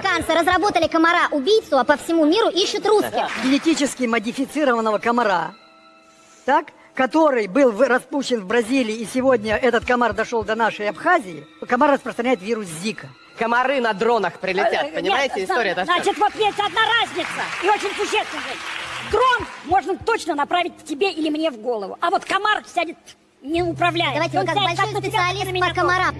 американцы разработали комара-убийцу, а по всему миру ищут русских. генетически модифицированного комара, так, который был распущен в Бразилии, и сегодня этот комар дошел до нашей Абхазии, комар распространяет вирус Зика. Комары на дронах прилетят, понимаете? Нет, История это Значит, вот есть одна разница, и очень существенная. Дрон можно точно направить тебе или мне в голову, а вот комар сядет неуправляемый. Давайте вы Он как большой специалист по комарам.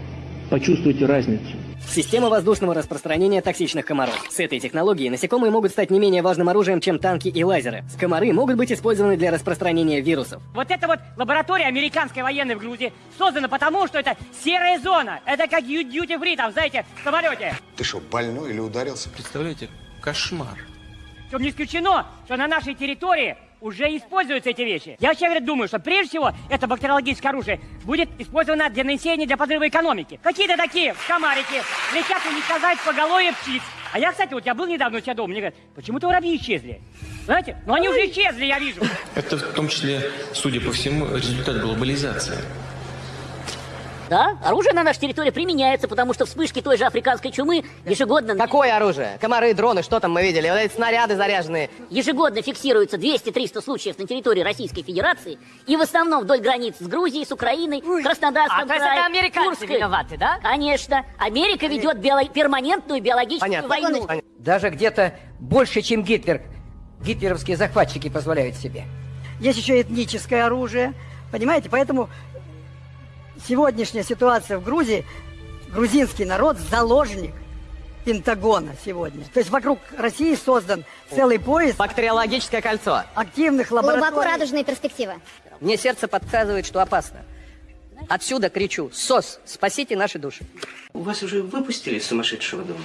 Почувствуйте разницу. Система воздушного распространения токсичных комаров. С этой технологией насекомые могут стать не менее важным оружием, чем танки и лазеры. Комары могут быть использованы для распространения вирусов. Вот эта вот лаборатория американской военной в Грузии создана потому, что это серая зона. Это как дьюти фри, там, знаете, в самолете. Ты что, больной или ударился? Представляете, кошмар. Причем не исключено, что на нашей территории уже используются эти вещи. Я вообще говорю, думаю, что прежде всего это бактериологическое оружие будет использовано для нанесения, для подрыва экономики. Какие-то такие комарики летят уничтожать поголовье птиц. А я, кстати, вот я был недавно у тебя дома, мне говорят, почему-то воробьи исчезли. Знаете? Ну они уже исчезли, я вижу. Это в том числе, судя по всему, результат глобализации. Да, оружие на нашей территории применяется, потому что вспышки той же африканской чумы ежегодно, Какое оружие? Комары, дроны, что там мы видели? Вот эти снаряды заряженные. ежегодно фиксируется 200-300 случаев на территории Российской Федерации, и в основном вдоль границ с Грузией, с Украиной, Краснодарском А, то есть крае, это американцы Курской. виноваты, да? Конечно. Америка ведет био- перманентную биологическую Понятно. войну. Понятно. Даже где-то больше, чем Гитлер, гитлеровские захватчики позволяют себе. Есть еще этническое оружие, понимаете? Поэтому сегодняшняя ситуация в Грузии, грузинский народ заложник Пентагона сегодня. То есть вокруг России создан целый пояс Бактериологическое кольцо. активных Глубоко лабораторий. радужные перспективы. Мне сердце подсказывает, что опасно. Отсюда кричу, СОС, спасите наши души. Вас уже выпустили сумасшедшего дома?